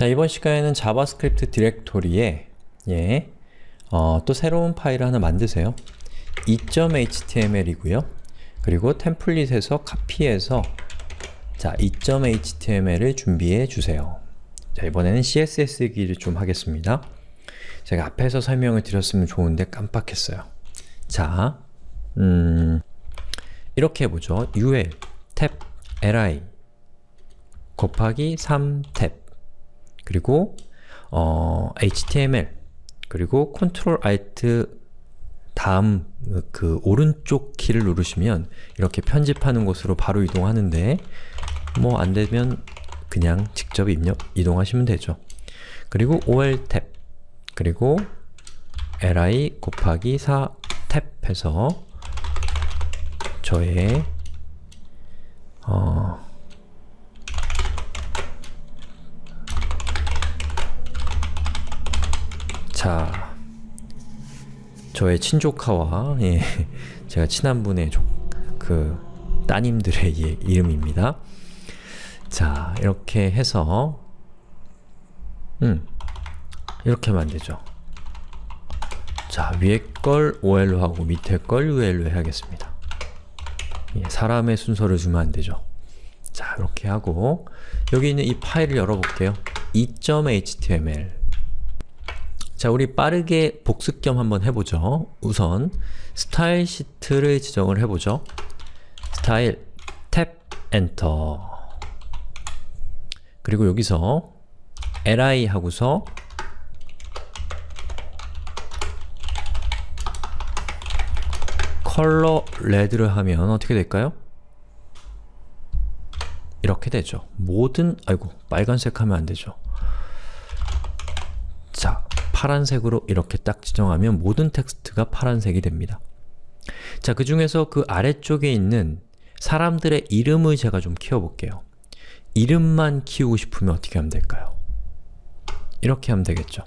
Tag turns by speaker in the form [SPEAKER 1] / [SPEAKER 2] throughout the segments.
[SPEAKER 1] 자, 이번 시간에는 JavaScript 디렉토리에 예, 어, 또 새로운 파일을 하나 만드세요. 2.html이고요. 그리고 template에서 카피해서 자, 2.html을 준비해 주세요. 자, 이번에는 CSS 얘기를 좀 하겠습니다. 제가 앞에서 설명을 드렸으면 좋은데 깜빡했어요. 자, 음, 이렇게 해보죠. ul 탭 li 곱하기 3탭 그리고 어, html 그리고 Ctrl Alt 다음 그 오른쪽 키를 누르시면 이렇게 편집하는 곳으로 바로 이동하는데 뭐 안되면 그냥 직접 입력, 이동하시면 되죠. 그리고 ol 탭 그리고 li 곱하기 4 탭 해서 저의 어, 자, 저의 친조카와 예, 제가 친한 분의 조, 그 따님들의 예, 이름입니다. 자, 이렇게 해서 음, 이렇게 하면 안되죠. 자, 위에 걸 OL로 하고 밑에 걸 UL로 해야겠습니다. 예, 사람의 순서를 주면 안되죠. 자, 이렇게 하고 여기 있는 이 파일을 열어볼게요. 2.html 자, 우리 빠르게 복습 겸 한번 해보죠. 우선 style sheet를 지정을 해보죠. style tab enter 그리고 여기서 li 하고서 컬러 레드를 하면 어떻게 될까요? 이렇게 되죠. 모든, 아이고, 빨간색 하면 안 되죠. 자, 파란색으로 이렇게 딱 지정하면 모든 텍스트가 파란색이 됩니다. 자, 그 중에서 그 아래쪽에 있는 사람들의 이름을 제가 좀 키워볼게요. 이름만 키우고 싶으면 어떻게 하면 될까요? 이렇게 하면 되겠죠.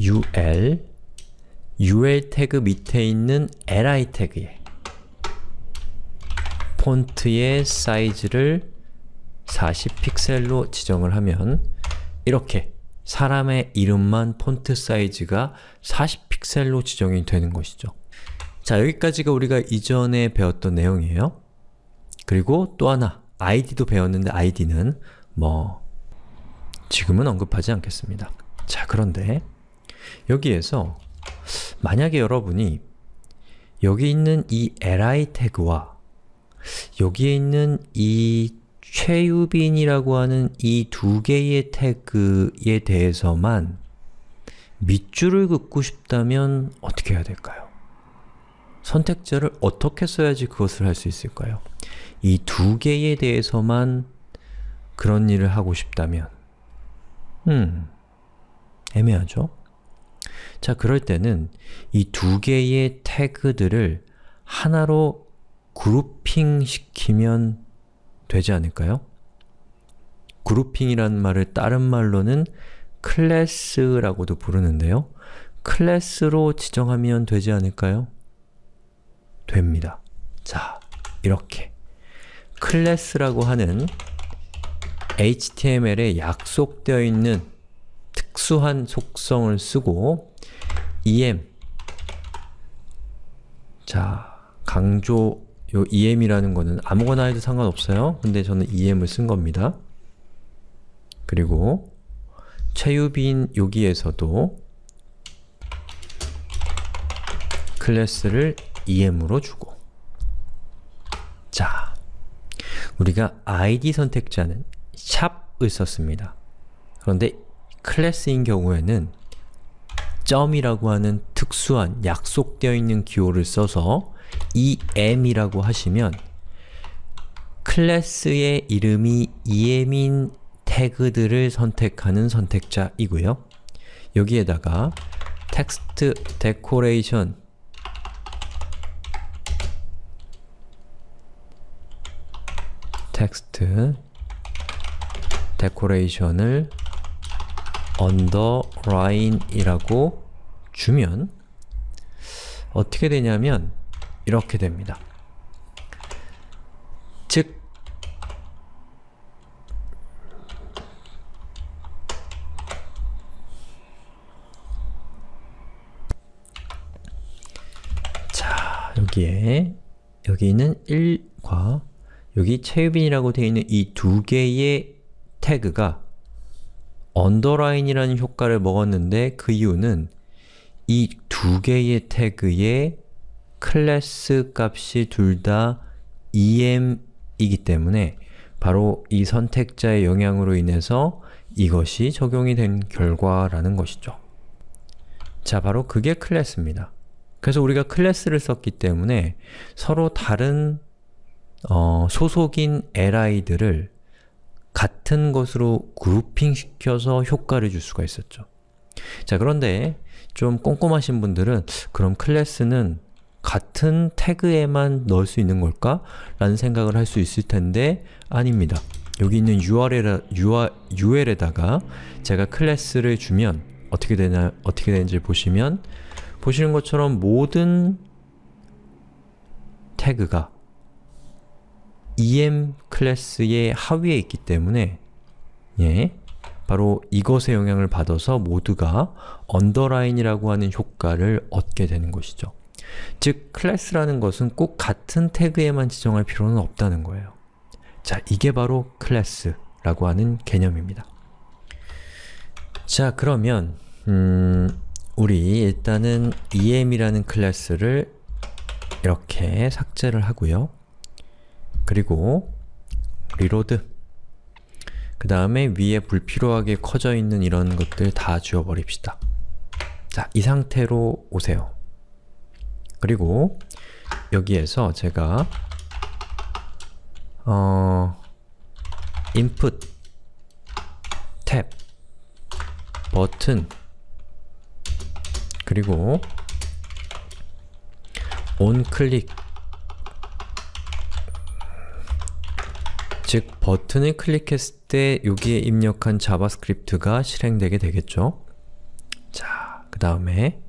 [SPEAKER 1] ul ul 태그 밑에 있는 li 태그에 폰트의 사이즈를 40픽셀로 지정을 하면 이렇게 사람의 이름만 폰트 사이즈가 40픽셀로 지정이 되는 것이죠. 자, 여기까지가 우리가 이전에 배웠던 내용이에요. 그리고 또 하나, id도 배웠는데 id는 뭐 지금은 언급하지 않겠습니다. 자, 그런데 여기에서 만약에 여러분이 여기 있는 이 li 태그와 여기에 있는 이 최유빈이라고 하는 이 두 개의 태그에 대해서만 밑줄을 긋고 싶다면 어떻게 해야 될까요? 선택자를 어떻게 써야지 그것을 할 수 있을까요? 이 두 개에 대해서만 그런 일을 하고 싶다면 음, 애매하죠? 자, 그럴 때는 이 두 개의 태그들을 하나로 그룹핑 시키면 되지 않을까요? 그룹핑이라는 말을 다른 말로는 클래스라고도 부르는데요. 클래스로 지정하면 되지 않을까요? 됩니다. 자, 이렇게 클래스라고 하는 HTML에 약속되어 있는 특수한 속성을 쓰고 em 자, 강조 요 em이라는 거는 아무거나 해도 상관없어요. 근데 저는 em을 쓴 겁니다. 그리고 최유빈 여기에서도 클래스를 em으로 주고 자, 우리가 id 선택자는 샵을 썼습니다. 그런데 클래스인 경우에는 점이라고 하는 특수한 약속되어 있는 기호를 써서 em이라고 하시면 클래스의 이름이 em인 태그들을 선택하는 선택자이고요. 여기에다가 text decoration text decoration을 underline이라고 주면 어떻게 되냐면 이렇게 됩니다. 즉 자, 여기에 여기 있는 1과 여기 체유빈이라고 되어 있는 이 두 개의 태그가 언더라인이라는 효과를 먹었는데 그 이유는 이 두 개의 태그의 클래스 값이 둘 다 em이기 때문에 바로 이 선택자의 영향으로 인해서 이것이 적용이 된 결과라는 것이죠. 자, 바로 그게 클래스입니다. 그래서 우리가 클래스를 썼기 때문에 서로 다른 어, 소속인 li들을 같은 것으로 grouping시켜서 효과를 줄 수가 있었죠. 자, 그런데 좀 꼼꼼하신 분들은 그럼 클래스는 같은 태그에만 넣을 수 있는 걸까? 라는 생각을 할 수 있을 텐데 아닙니다. 여기 있는 UL에, UL에다가 제가 클래스를 주면 어떻게 되나, 어떻게 되는지 보시면 보시는 것처럼 모든 태그가 em 클래스의 하위에 있기 때문에 예, 바로 이것의 영향을 받아서 모두가 언더라인이라고 하는 효과를 얻게 되는 것이죠. 즉, 클래스라는 것은 꼭 같은 태그에만 지정할 필요는 없다는 거예요. 자, 이게 바로 클래스라고 하는 개념입니다. 자, 그러면 음, 우리 일단은 em이라는 클래스를 이렇게 삭제를 하고요. 그리고 reload 그 다음에 위에 불필요하게 커져 있는 이런 것들 다 지워버립시다. 자, 이 상태로 보세요. 그리고 여기에서 제가 어, input type button 그리고 on 클릭 즉 버튼을 클릭했을 때 여기에 입력한 JavaScript가 실행되게 되겠죠. 자, 그 다음에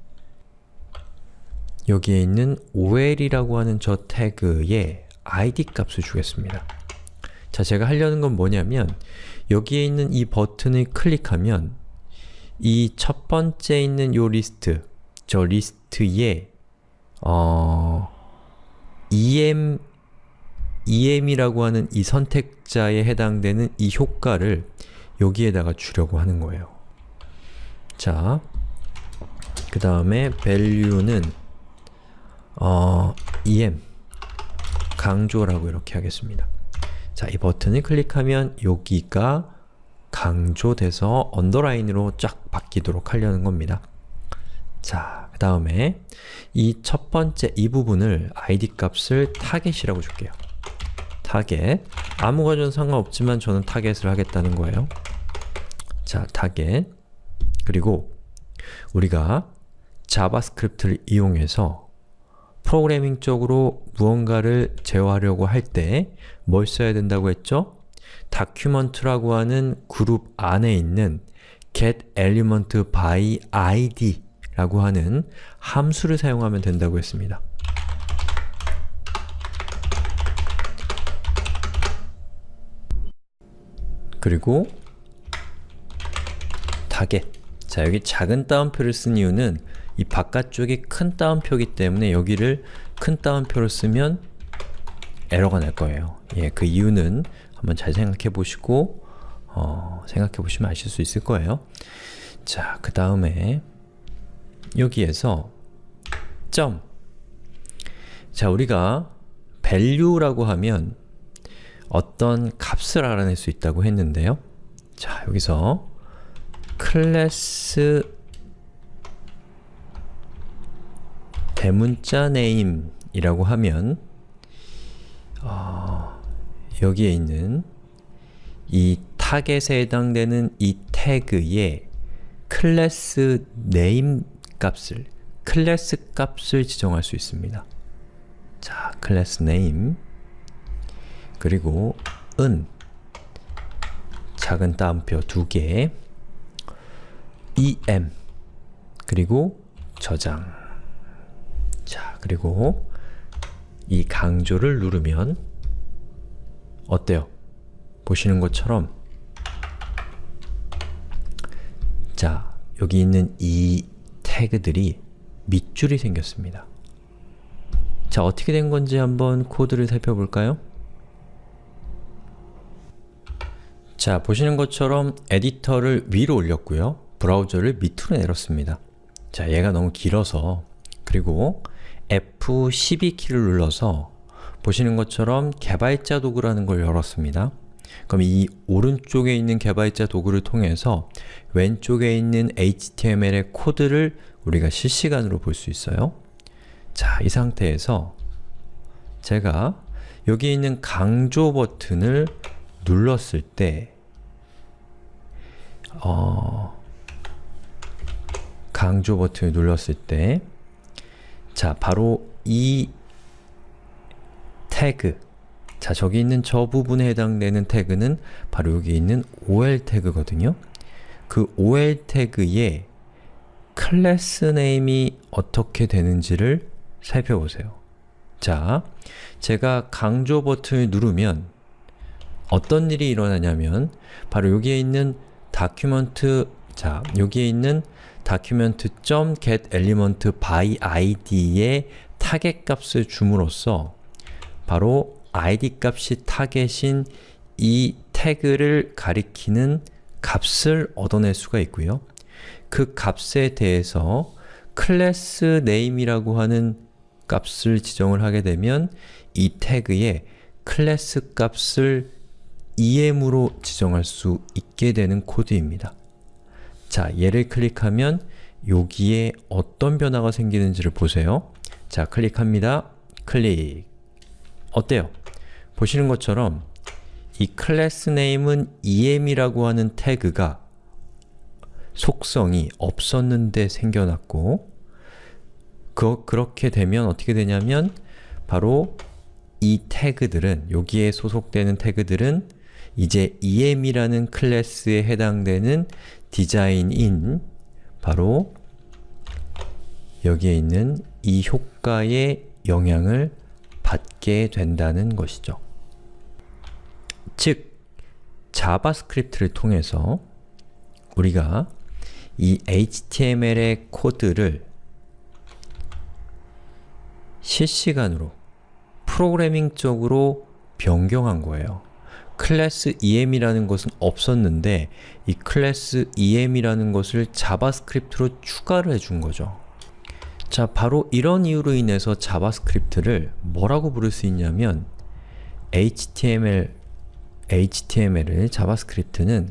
[SPEAKER 1] 여기에 있는 ol이라고 하는 저 태그에 id 값을 주겠습니다. 자, 제가 하려는 건 뭐냐면 여기에 있는 이 버튼을 클릭하면 이 첫 번째 있는 요 리스트, 저 리스트에 어, em, em이라고 하는 이 선택자에 해당되는 이 효과를 여기에다가 주려고 하는 거예요. 자, 그 다음에 value는 어, em 강조라고 이렇게 하겠습니다. 자, 이 버튼을 클릭하면 여기가 강조돼서 언더라인으로 쫙 바뀌도록 하려는 겁니다. 자, 그 다음에 이 첫 번째 이 부분을 id 값을 target이라고 줄게요. 타겟 아무 가 전 상관없지만 저는 target을 하겠다는 거예요. 자, 타겟 그리고 우리가 JavaScript를 이용해서 프로그래밍적으로 무언가를 제어하려고 할 때 뭘 써야 된다고 했죠? document라고 하는 그룹 안에 있는 get element by id 라고 하는 함수를 사용하면 된다고 했습니다. 그리고 타겟 자 여기 작은 따옴표를 쓴 이유는 이 바깥쪽이 큰 따옴표이기 때문에 여기를 큰 따옴표로 쓰면 에러가 날 거예요. 예, 그 이유는 한번 잘 생각해 보시고 어, 생각해 보시면 아실 수 있을 거예요. 자, 그 다음에 여기에서 점 자, 우리가 value라고 하면 어떤 값을 알아낼 수 있다고 했는데요. 자, 여기서 클래스 대문자 name이라고 하면 어, 여기에 있는 이 타겟에 해당되는 이 태그의 class name 값을 클래스 값을 지정할 수 있습니다. 자, class name 그리고 은 작은 따옴표 두 개, em 그리고 저장. 자, 그리고 이 강조를 누르면 어때요? 보시는 것처럼 자, 여기 있는 이 태그들이 밑줄이 생겼습니다. 자, 어떻게 된 건지 한번 코드를 살펴볼까요? 자, 보시는 것처럼 에디터를 위로 올렸고요. 브라우저를 밑으로 내렸습니다. 자, 얘가 너무 길어서 그리고 F12키를 눌러서 보시는 것처럼 개발자 도구라는 걸 열었습니다. 그럼 이 오른쪽에 있는 개발자 도구를 통해서 왼쪽에 있는 HTML의 코드를 우리가 실시간으로 볼 수 있어요. 자, 이 상태에서 제가 여기 있는 강조 버튼을 눌렀을 때 어, 강조 버튼을 눌렀을 때 자, 바로 이 태그 자, 저기 있는 저 부분에 해당되는 태그는 바로 여기 있는 ol 태그거든요. 그 ol 태그의 클래스 네임이 어떻게 되는지를 살펴보세요. 자, 제가 강조 버튼을 누르면 어떤 일이 일어나냐면 바로 여기에 있는 document 자, 여기에 있는 document.getElement by id의 target 값을 줌으로써 바로 id 값이 target인 이 태그를 가리키는 값을 얻어낼 수가 있고요. 그 값에 대해서 class name이라고 하는 값을 지정을 하게 되면 이 태그의 클래스 값을 em으로 지정할 수 있게 되는 코드입니다. 자, 얘를 클릭하면 여기에 어떤 변화가 생기는지를 보세요. 자, 클릭합니다. 클릭. 어때요? 보시는 것처럼 이 class name은 em이라고 하는 태그가 속성이 없었는데 생겨났고 그, 그렇게 되면 어떻게 되냐면 바로 이 태그들은, 여기에 소속되는 태그들은 이제 em이라는 클래스에 해당되는 디자인인 바로 여기에 있는 이 효과의 영향을 받게 된다는 것이죠. 즉, JavaScript를 통해서 우리가 이 HTML의 코드를 실시간으로 프로그래밍적으로 변경한 거예요. 클래스 em이라는 것은 없었는데 이 클래스 em이라는 것을 JavaScript로 추가를 해준 거죠. 자, 바로 이런 이유로 인해서 JavaScript를 뭐라고 부를 수 있냐면 HTML, HTML을, JavaScript는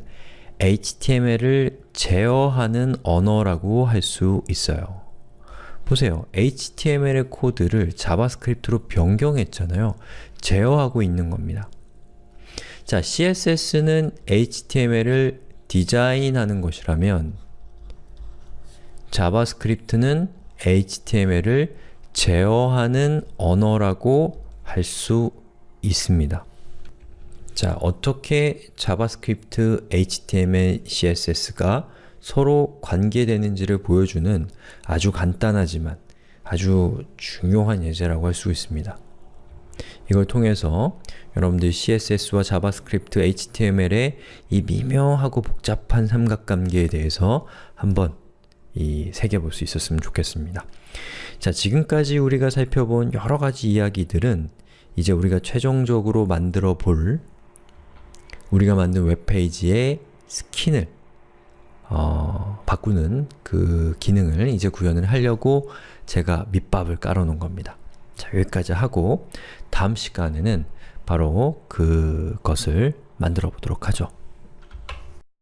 [SPEAKER 1] HTML을 제어하는 언어라고 할 수 있어요. 보세요. HTML의 코드를 JavaScript로 변경했잖아요. 제어하고 있는 겁니다. 자, CSS는 HTML을 디자인하는 것이라면 JavaScript는 HTML을 제어하는 언어라고 할 수 있습니다. 자, 어떻게 JavaScript, HTML, CSS가 서로 관계되는지를 보여주는 아주 간단하지만 아주 중요한 예제라고 할 수 있습니다. 이걸 통해서 여러분들 CSS와 JavaScript, HTML의 이 미묘하고 복잡한 삼각관계에 대해서 한번 이 새겨볼 수 있었으면 좋겠습니다. 자, 지금까지 우리가 살펴본 여러 가지 이야기들은 이제 우리가 최종적으로 만들어 볼 우리가 만든 웹페이지의 스킨을 어, 바꾸는 그 기능을 이제 구현을 하려고 제가 밑밥을 깔아 놓은 겁니다. 자, 여기까지 하고 다음 시간에는 바로 그것을 만들어 보도록 하죠.